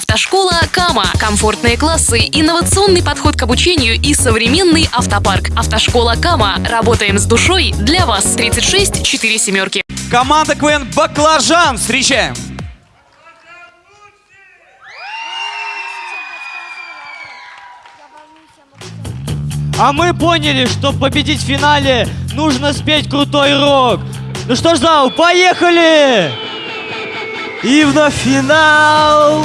Автошкола Кама. Комфортные классы, инновационный подход к обучению и современный автопарк. Автошкола Кама. Работаем с душой для вас. 36 4 семерки. Команда КВН «Баклажан» встречаем. А мы поняли, что победить в финале нужно спеть крутой рок. Ну что ж, зал, поехали! И вновь финал!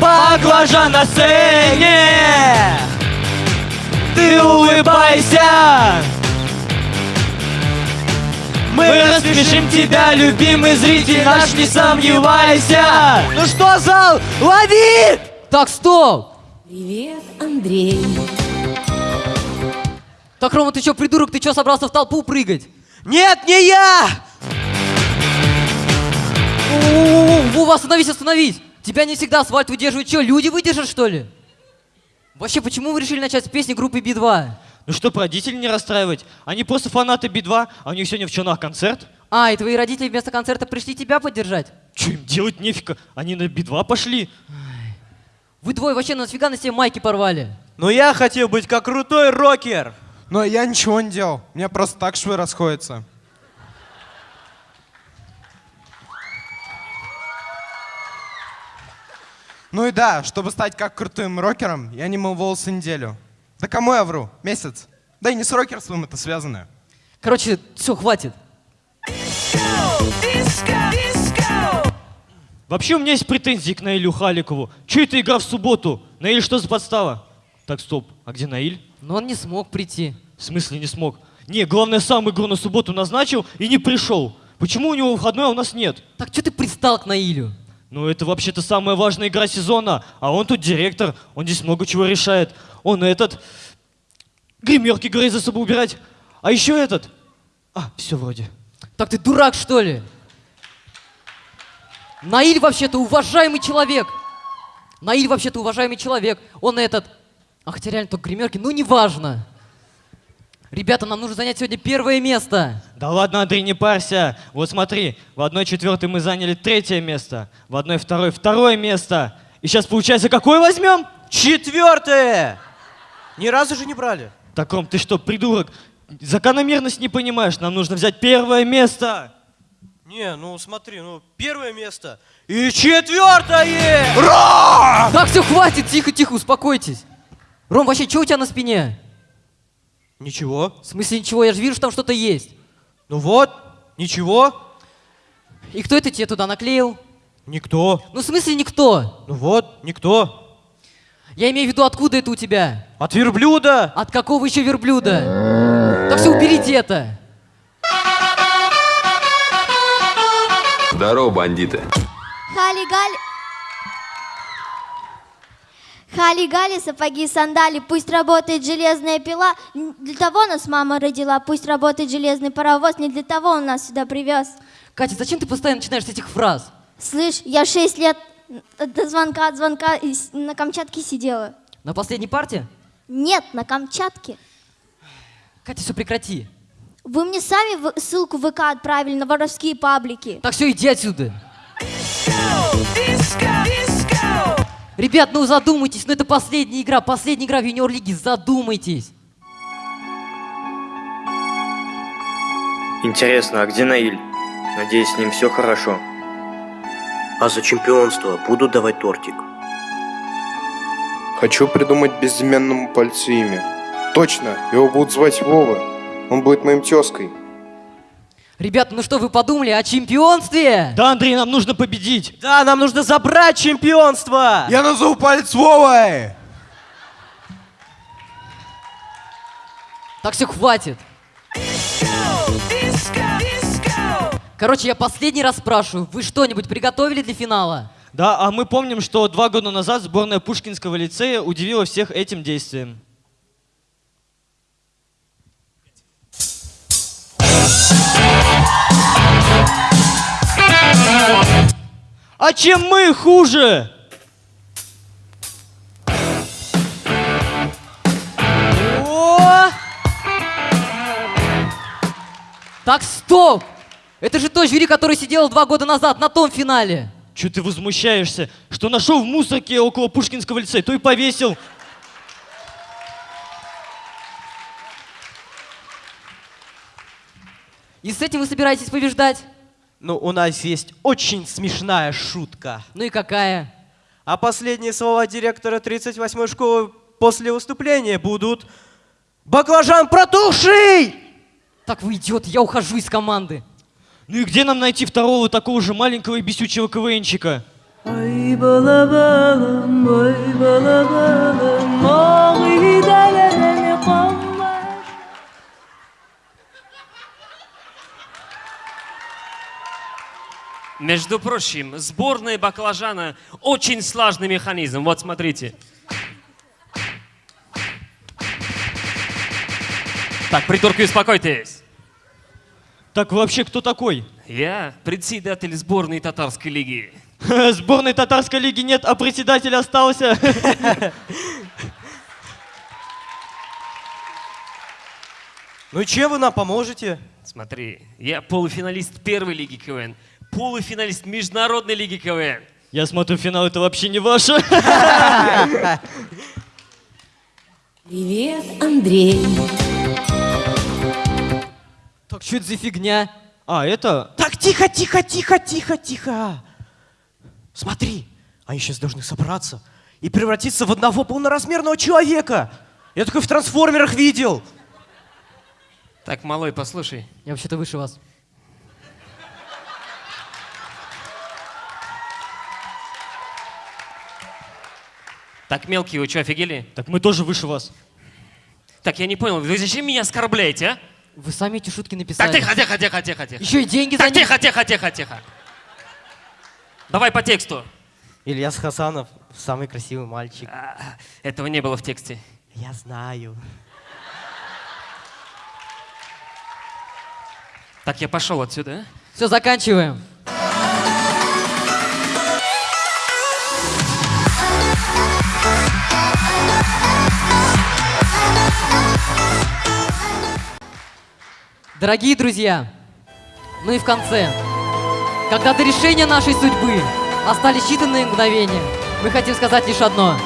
Баклажан на сцене! Ты улыбайся! Мы рассмешим тебя, любимый зритель наш, не сомневайся! Ну что, зал, лови! Так, стоп! Привет, Андрей. Так, Рома, ты чё, придурок, ты чё собрался в толпу прыгать? Нет, не я! Вова, остановись, остановись! Тебя не всегда асфальт выдерживает. Чё, люди выдержат, что ли? Вообще, почему вы решили начать с песни группы Би-2? Ну чтоб родителей не расстраивать. Они просто фанаты Би-2, а у них сегодня в Чонах концерт. А, и твои родители вместо концерта пришли тебя поддержать? Че им делать нефига? Они на Би-2 пошли. Вы двое вообще нафига на себе майки порвали? Но я хотел быть как крутой рокер. Но я ничего не делал. У меня просто так швы расходятся. Ну и да, чтобы стать как крутым рокером, я не мыл волосы неделю. Да кому я вру? Месяц. Да и не с рокерством это связано. Короче, все, хватит. Вообще у меня есть претензии к Наилю Халикову. Че это игра в субботу? Наиль, что за подстава? Так, стоп, а где Наиль? Но он не смог прийти. В смысле не смог? Не, главное, сам игру на субботу назначил и не пришел. Почему у него выходной, а у нас нет? Так что ты пристал к Наилю? Ну, это вообще-то самая важная игра сезона, а он тут директор, он здесь много чего решает. Он этот... Гримерки говорит за собой убирать. А еще этот... А, все вроде. Так ты дурак, что ли? Наиль вообще-то уважаемый человек. Наиль вообще-то уважаемый человек. Он этот... А хотя реально только гримерки, ну неважно. Ребята, нам нужно занять сегодня первое место. Да ладно, Андрей, не парься. Вот смотри, в одной четвертой мы заняли третье место, в одной второй второе место. И сейчас получается, какое возьмем? Четвертое! Ни разу же не брали. Так, Ром, ты что, придурок? Закономерность не понимаешь, нам нужно взять первое место. Не, ну смотри, ну первое место и четвертое! Так, все, хватит, тихо-тихо, успокойтесь. Ром, вообще, что у тебя на спине? Ничего. В смысле ничего, я же вижу, что там что-то есть. Ну вот, ничего. И кто это тебе туда наклеил? Никто. Ну, в смысле никто? Ну вот, никто. Я имею в виду, откуда это у тебя? От верблюда. От какого еще верблюда? Так все, уберите это. Здорово, бандиты. Хали-гали. Хали-гали, сапоги, сандали, пусть работает железная пила. Не Для того нас мама родила, пусть работает железный паровоз, не для того он нас сюда привез. Катя, зачем ты постоянно начинаешь с этих фраз? Слышь, я шесть лет до звонка от звонка на Камчатке сидела. На последней парте? Нет, на Камчатке. Катя, все прекрати. Вы мне сами ссылку в ВК отправили на воровские паблики. Так все, иди отсюда. Ребят, ну задумайтесь, ну это последняя игра, последняя игра в юниор-лиге, задумайтесь. Интересно, а где Наиль? Надеюсь, с ним все хорошо. А за чемпионство будут давать тортик? Хочу придумать безыменному пальцу имя. Точно, его будут звать Вова. Он будет моим тезкой. Ребят, ну что вы подумали о чемпионстве? Да, Андрей, нам нужно победить. Да, нам нужно забрать чемпионство. Я назову палец Вовой! Так все, хватит. Короче, я последний раз спрашиваю, вы что-нибудь приготовили для финала? Да, а мы помним, что два года назад сборная Пушкинского лицея удивила всех этим действием. А чем мы хуже? О! Так, стоп! Это же то жюри, который сидел два года назад на том финале. Че ты возмущаешься? Что нашел в мусорке около Пушкинского лицея, то и повесил. И с этим вы собираетесь побеждать? Ну, у нас есть очень смешная шутка. Ну и какая? А последние слова директора 38-й школы после выступления будут «Баклажан протухший!» Так вы идиот, я ухожу из команды. Ну и где нам найти второго такого же маленького и бесючего КВНчика? Между прочим, сборная баклажана очень сложный механизм. Вот смотрите. Так, придурки, успокойтесь. Так вообще кто такой? Я председатель сборной татарской лиги. Сборной татарской лиги нет, а председатель остался. Ну и чем вы нам поможете? Смотри, я полуфиналист первой лиги КВН, полуфиналист международной лиги КВН. Я смотрю, финал это вообще не ваше. Привет, Андрей. Так что это за фигня? А, это... Так, тихо, тихо, тихо, тихо, тихо. Смотри, они сейчас должны собраться и превратиться в одного полноразмерного человека. Я такой в трансформерах видел. Так, малой, послушай. Я вообще-то выше вас. Так, мелкие, вы что, офигели? Так мы тоже выше вас. Так, я не понял, вы зачем меня оскорбляете, а? Вы сами эти шутки Так, написали. тихо, тихо, тихо, тихо, тихо. Еще и деньги за Так, них. тихо, тихо, тихо, тихо. Давай по тексту. Ильяс Хасанов, самый красивый мальчик. А, Этого не было в тексте. Я знаю. Так, я пошел отсюда, а? Все, заканчиваем. Дорогие друзья, ну и в конце, когда до решения нашей судьбы остались считанные мгновения, мы хотим сказать лишь одно.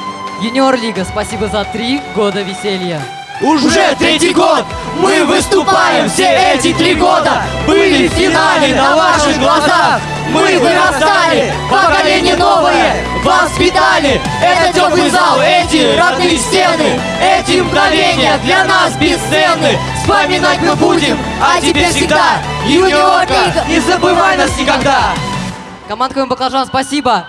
Юниор Лига, спасибо за три года веселья. Уже третий год мы выступаем все эти три года В финале на ваших глазах Мы вырастали, поколение новое Воспитали. Этот теплый зал, эти родные стены Эти мгновения для нас бесценны. Вспоминать мы будем, а теперь всегда Юниорка, не забывай нас никогда. Команда Баклажан, спасибо.